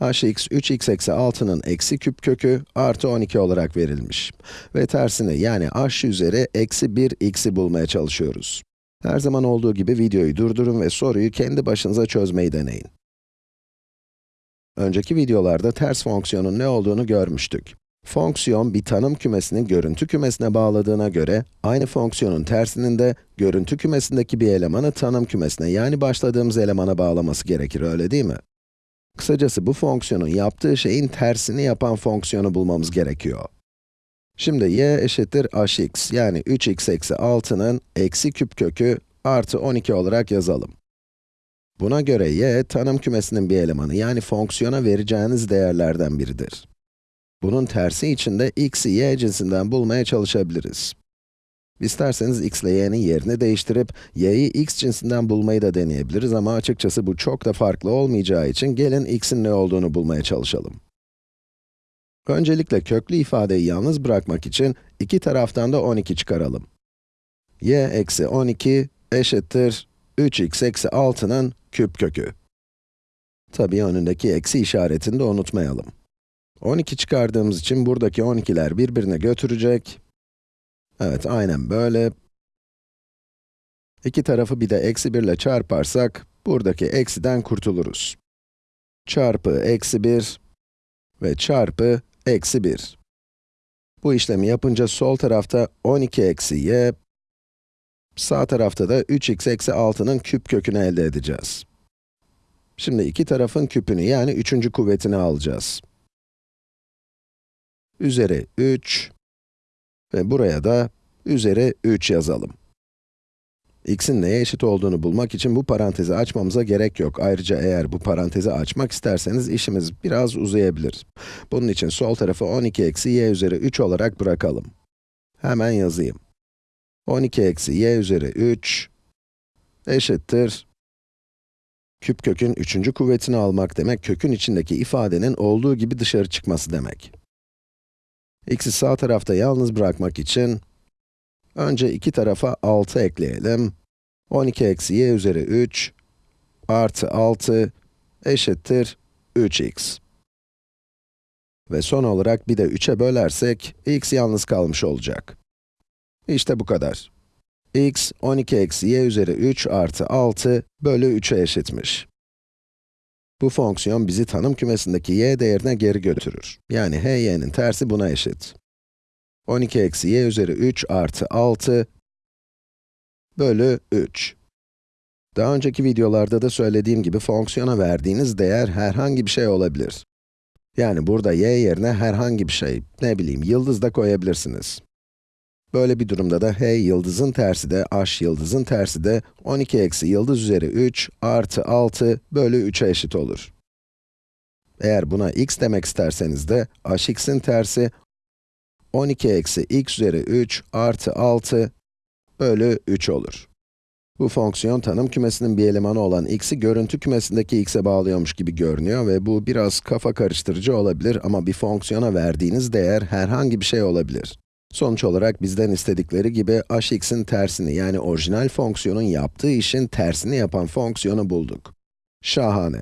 hx 3x eksi 6'nın eksi küp kökü artı 12 olarak verilmiş. Ve tersini yani h üzeri eksi 1x'i bulmaya çalışıyoruz. Her zaman olduğu gibi videoyu durdurun ve soruyu kendi başınıza çözmeyi deneyin. Önceki videolarda ters fonksiyonun ne olduğunu görmüştük. Fonksiyon bir tanım kümesini görüntü kümesine bağladığına göre, aynı fonksiyonun tersinin de görüntü kümesindeki bir elemanı tanım kümesine yani başladığımız elemana bağlaması gerekir, öyle değil mi? Kısacası bu fonksiyonun yaptığı şeyin tersini yapan fonksiyonu bulmamız gerekiyor. Şimdi y eşittir hx yani 3x eksi 6'nın eksi küp kökü artı 12 olarak yazalım. Buna göre y, tanım kümesinin bir elemanı yani fonksiyona vereceğiniz değerlerden biridir. Bunun tersi için de x'i y cinsinden bulmaya çalışabiliriz. İsterseniz x ile y'nin yerini değiştirip, y'yi x cinsinden bulmayı da deneyebiliriz ama açıkçası bu çok da farklı olmayacağı için gelin x'in ne olduğunu bulmaya çalışalım. Öncelikle köklü ifadeyi yalnız bırakmak için iki taraftan da 12 çıkaralım. y eksi 12 eşittir 3x eksi 6'nın küp kökü. Tabii önündeki eksi işaretini de unutmayalım. 12 çıkardığımız için buradaki 12'ler birbirine götürecek. Evet, aynen böyle. İki tarafı bir de eksi 1 ile çarparsak, buradaki eksiden kurtuluruz. Çarpı eksi 1 ve çarpı eksi 1. Bu işlemi yapınca sol tarafta 12 eksi y, sağ tarafta da 3x eksi 6'nın küp kökünü elde edeceğiz. Şimdi iki tarafın küpünü yani üçüncü kuvvetini alacağız. Üzeri 3 ve buraya da üzeri 3 yazalım. x'in neye eşit olduğunu bulmak için bu parantezi açmamıza gerek yok. Ayrıca eğer bu parantezi açmak isterseniz işimiz biraz uzayabilir. Bunun için sol tarafı 12 eksi y üzeri 3 olarak bırakalım. Hemen yazayım. 12 eksi y üzeri 3 eşittir küp kökün üçüncü kuvvetini almak demek, kökün içindeki ifadenin olduğu gibi dışarı çıkması demek. X'i sağ tarafta yalnız bırakmak için, önce iki tarafa 6 ekleyelim. 12 eksi y üzeri 3 artı 6 eşittir 3x. Ve son olarak bir de 3'e bölersek, x yalnız kalmış olacak. İşte bu kadar. x, 12 eksi y üzeri 3 artı 6 bölü 3'e eşitmiş. Bu fonksiyon bizi tanım kümesindeki y değerine geri götürür. Yani hy'nin tersi buna eşit. 12 eksi y üzeri 3 artı 6 bölü 3. Daha önceki videolarda da söylediğim gibi fonksiyona verdiğiniz değer herhangi bir şey olabilir. Yani burada y yerine herhangi bir şey, ne bileyim, yıldız da koyabilirsiniz. Böyle bir durumda da h yıldızın tersi de, h yıldızın tersi de 12 eksi yıldız üzeri 3 artı 6 bölü 3'e eşit olur. Eğer buna x demek isterseniz de hx'in tersi 12 eksi x üzeri 3 artı 6 bölü 3 olur. Bu fonksiyon tanım kümesinin bir elemanı olan x'i görüntü kümesindeki x'e bağlıyormuş gibi görünüyor ve bu biraz kafa karıştırıcı olabilir ama bir fonksiyona verdiğiniz değer herhangi bir şey olabilir. Sonuç olarak bizden istedikleri gibi hx'in tersini yani orijinal fonksiyonun yaptığı işin tersini yapan fonksiyonu bulduk. Şahane.